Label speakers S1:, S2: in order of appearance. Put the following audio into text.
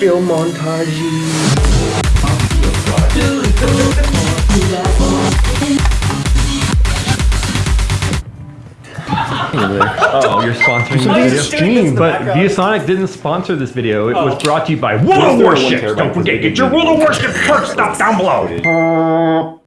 S1: film montage.
S2: Oh, you're sponsoring this video? But ViewSonic didn't sponsor this video. It was oh. brought to you by World of Warships. Don't forget, get your
S3: War
S2: World of Warships perk stuff down below.